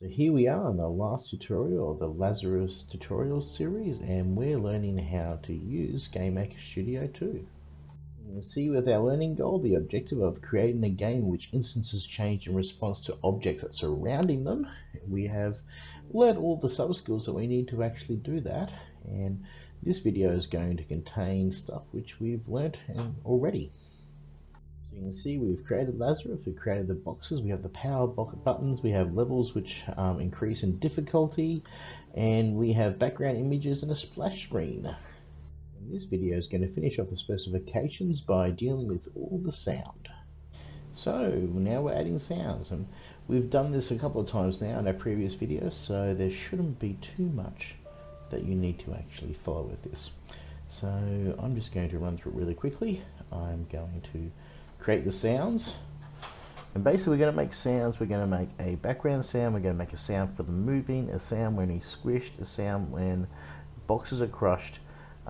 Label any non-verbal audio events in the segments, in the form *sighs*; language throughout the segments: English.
So here we are in the last tutorial of the Lazarus tutorial series and we're learning how to use GameMaker Studio 2. You see with our learning goal the objective of creating a game which instances change in response to objects that surrounding them. We have learned all the sub skills that we need to actually do that and this video is going to contain stuff which we've learnt um, already you can see we've created Lazarus, we've created the boxes, we have the power buttons, we have levels which um, increase in difficulty, and we have background images and a splash screen. And this video is going to finish off the specifications by dealing with all the sound. So now we're adding sounds, and we've done this a couple of times now in our previous videos, so there shouldn't be too much that you need to actually follow with this. So I'm just going to run through it really quickly. I'm going to create the sounds. And basically we're going to make sounds. We're going to make a background sound. We're going to make a sound for the moving, a sound when he's squished, a sound when boxes are crushed,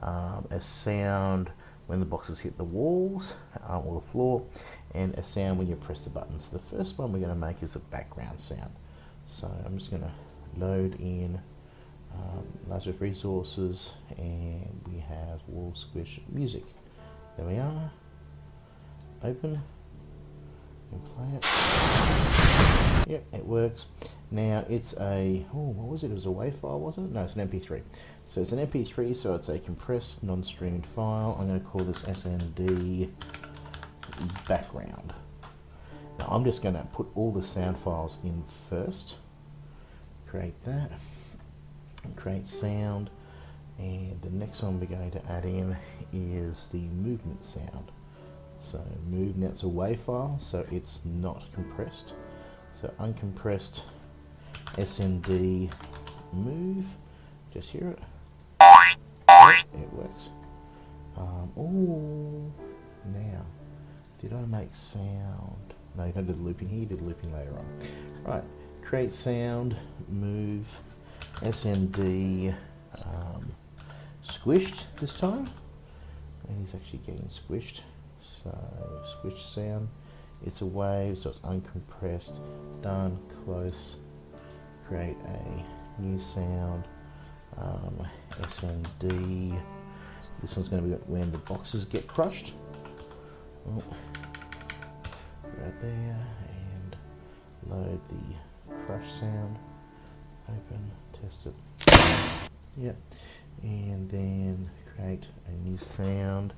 um, a sound when the boxes hit the walls uh, or the floor, and a sound when you press the button. So the first one we're going to make is a background sound. So I'm just going to load in um, Lazarus resources and we have wall squish music. There we are open and play it. Yep, it works. Now it's a, oh, what was it? It was a WAV file, wasn't it? No, it's an MP3. So it's an MP3, so it's a compressed, non-streamed file. I'm going to call this SND background. Now I'm just going to put all the sound files in first. Create that. Create sound. And the next one we're going to add in is the movement sound. So move net's a WAV file, so it's not compressed. So uncompressed SND move, just hear it. it works. Um, now, did I make sound? No, you don't do the looping here, you did the looping later on. Right, create sound, move, SND, um, squished this time. And he's actually getting squished so switch sound. It's a wave so it's uncompressed done close create a new sound um, SND this one's going to be when the boxes get crushed. Oh, right there and load the crush sound. Open test it. Yep and then create a new sound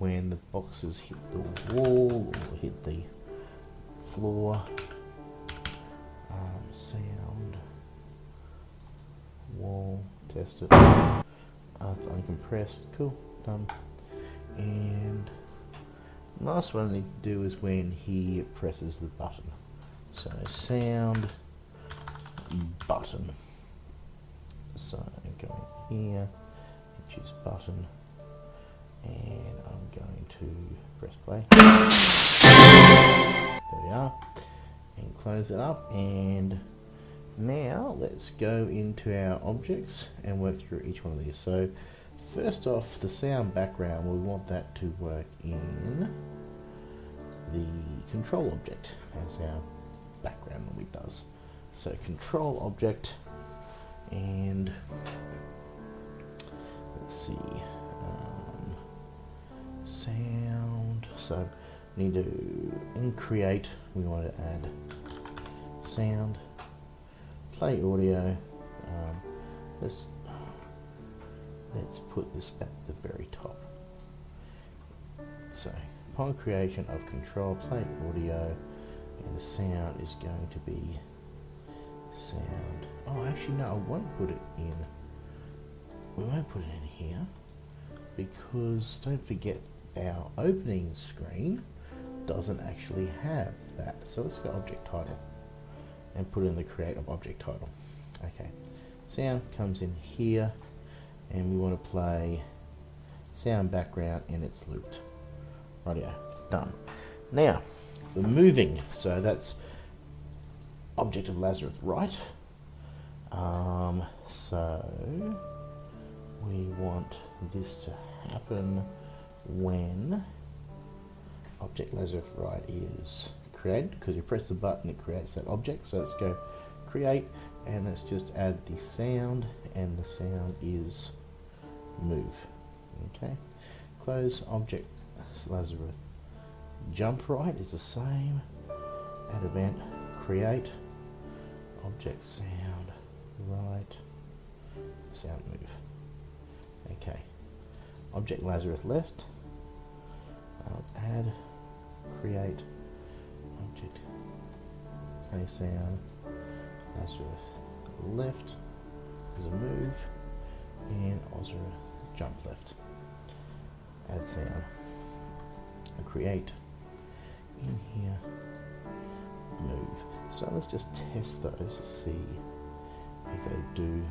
when the boxes hit the wall or hit the floor. Um, sound, wall, test it. Uh, it's uncompressed, cool, done. And last one I need to do is when he presses the button. So sound, button. So I'm going here, choose button, and to press play. There we are. And close it up and now let's go into our objects and work through each one of these. So first off the sound background we want that to work in the control object as our background normally does. So control object and let's see So we need to in create, we want to add sound, play audio. Um, let's, let's put this at the very top. So upon creation of control, play audio, and the sound is going to be sound. Oh, actually, no, I won't put it in. We won't put it in here because don't forget our opening screen doesn't actually have that. So let's go object title and put in the creative object title. Okay, sound comes in here and we want to play sound background and it's looped. Rightio, done. Now, we're moving, so that's object of Lazarus, right? Um, so we want this to happen when object Lazarus right is created because you press the button it creates that object. So let's go create and let's just add the sound and the sound is move. Okay. Close object Lazarus jump right is the same add event. Create object sound right sound move. Okay object Lazarus left add create object play sound Lazarus left. Is a move and Lazarus jump left. Add sound. Create. In here move. So let's just test those to see if they do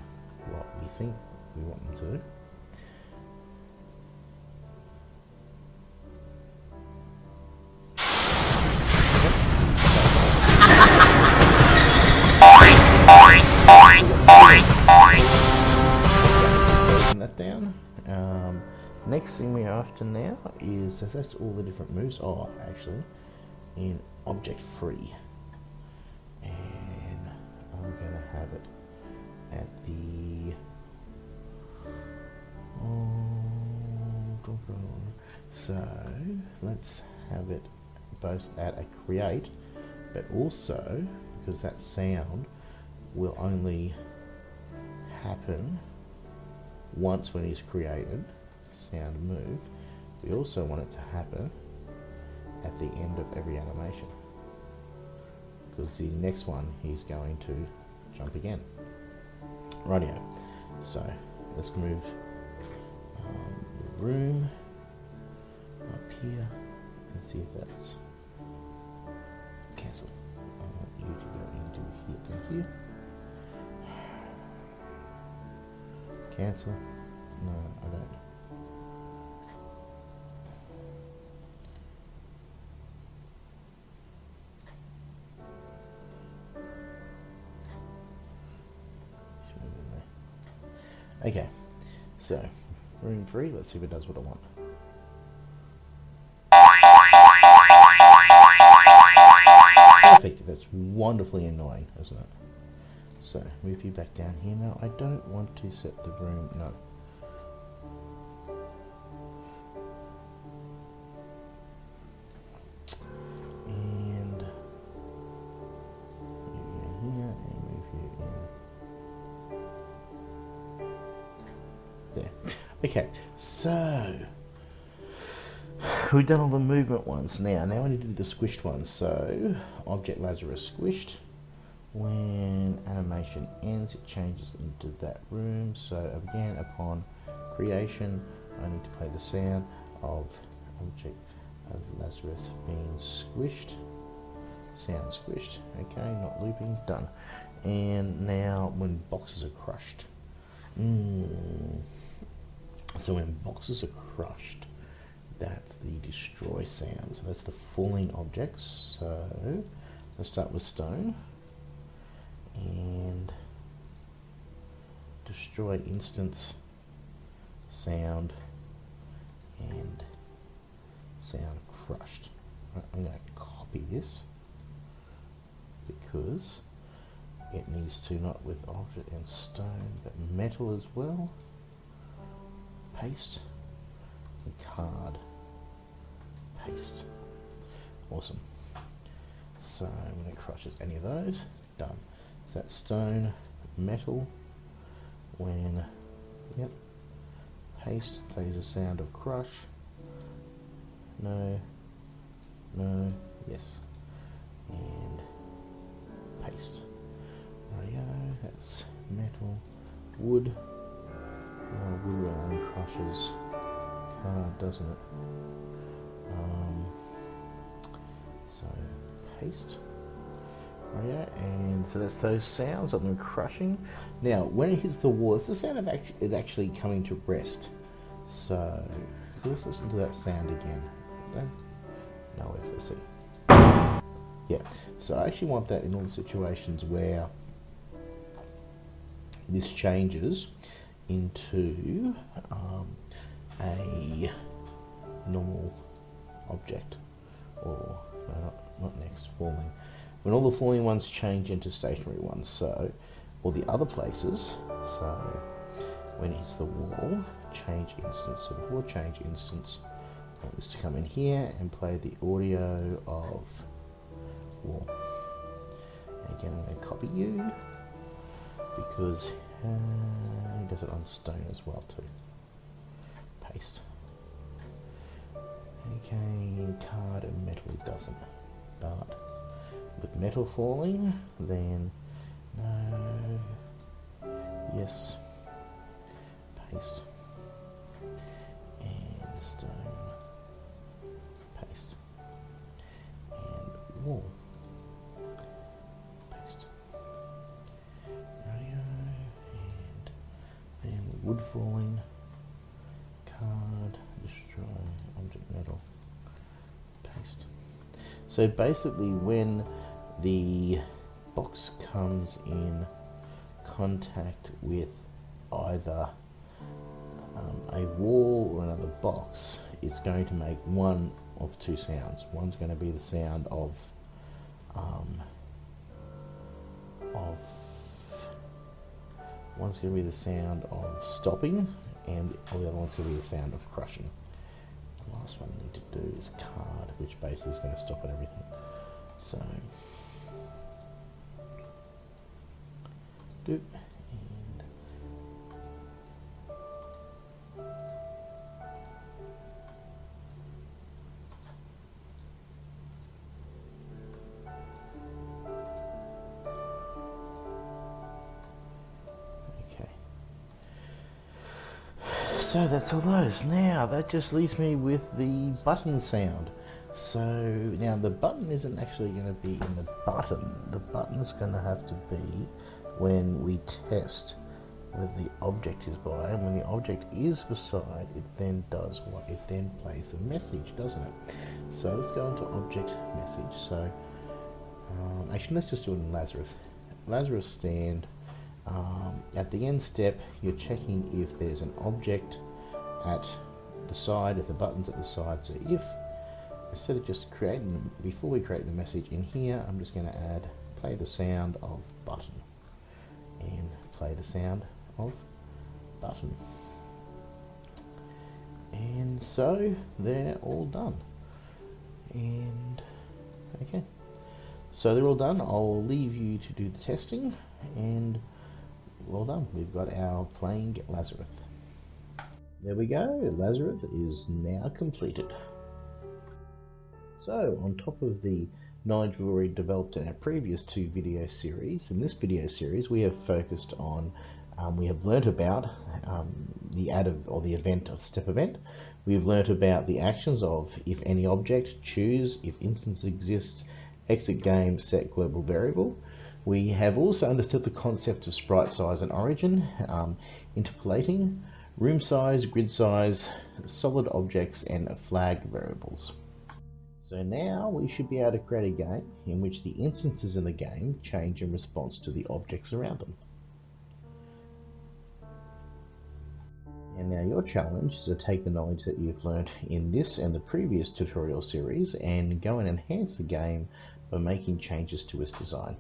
what we think we want them to do next thing we're after now is that's all the different moves. Oh, actually, in object free, and I'm gonna have it at the. So let's have it both at a create, but also because that sound will only happen once when he's created, sound move, we also want it to happen at the end of every animation. Because the next one he's going to jump again. Rightio. So let's move um, the room up here and see if that's cancel. I want you to go into here. Thank you. *sighs* Cancel. No, I don't. Okay, so room three, let's see if it does what I want. Perfect, that's wonderfully annoying, isn't it? So move you back down here now. I don't want to set the room, no. Okay, so we've done all the movement ones now. Now I need to do the squished ones. So object Lazarus squished. When animation ends it changes into that room. So again upon creation I need to play the sound of object of Lazarus being squished. Sound squished. Okay not looping. Done. And now when boxes are crushed. Mm. So when boxes are crushed that's the destroy sound so that's the falling objects so let's start with stone and destroy instance sound and sound crushed. I'm going to copy this because it needs to not with object and stone but metal as well. Paste card. Paste. Awesome. So I'm going to crush any of those. Done. Is that stone, metal, when, yep, paste plays a sound of crush, no, no, yes, and paste. There we go, that's metal, wood, uh, crushes card, doesn't it? Um, so paste. Oh yeah, and so that's those sounds of them crushing. Now, when it hits the wall, it's the sound of act it actually coming to rest. So, let's listen to that sound again. No, see. Yeah, so I actually want that in all the situations where this changes into um, a normal object, or no, not, next, falling when all the falling ones change into stationary ones. So all the other places, so when it's the wall, change instance. So before change instance, I want this to come in here and play the audio of wall. Again, I'm going to copy you because uh, he does it on stone as well too. Paste. Okay, card and metal it doesn't. But with metal falling, then no. Yes. Paste. And stone. Paste. And wall. Wood falling. Card. Destroy. Object metal. Paste. So basically when the box comes in contact with either um, a wall or another box, it's going to make one of two sounds. One's going to be the sound of um, of one's going to be the sound of stopping, and the other one's going to be the sound of crushing. The last one I need to do is card, which basically is going to stop at everything. So. And So that's all those. Now that just leaves me with the button sound. So now the button isn't actually going to be in the button. The button's going to have to be when we test where the object is by and when the object is beside it then does what it then plays a message doesn't it so let's go into object message so um, actually let's just do it in Lazarus Lazarus stand um, at the end step you're checking if there's an object at the side if the button's at the side so if instead of just creating them before we create the message in here I'm just going to add play the sound of button and play the sound of button. And so they're all done. And okay, so they're all done. I'll leave you to do the testing and well done. We've got our playing Lazarus. There we go, Lazarus is now completed. So on top of the knowledge we've already developed in our previous two video series. In this video series, we have focused on, um, we have learnt about um, the add of, or the event of step event. We've learnt about the actions of if any object, choose, if instance exists, exit game, set global variable. We have also understood the concept of sprite size and origin, um, interpolating, room size, grid size, solid objects, and flag variables. So now we should be able to create a game in which the instances in the game change in response to the objects around them. And now your challenge is to take the knowledge that you've learnt in this and the previous tutorial series and go and enhance the game by making changes to its design.